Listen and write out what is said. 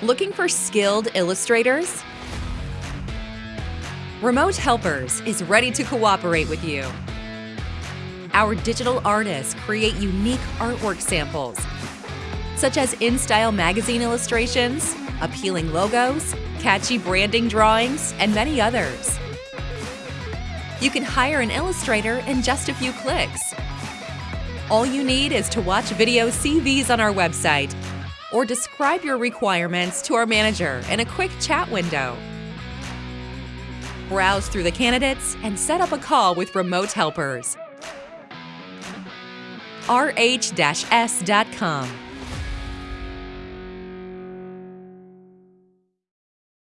Looking for skilled illustrators? Remote Helpers is ready to cooperate with you. Our digital artists create unique artwork samples, such as InStyle magazine illustrations, appealing logos, catchy branding drawings, and many others. You can hire an illustrator in just a few clicks. All you need is to watch video CVs on our website or describe your requirements to our manager in a quick chat window. Browse through the candidates and set up a call with remote helpers. rh-s.com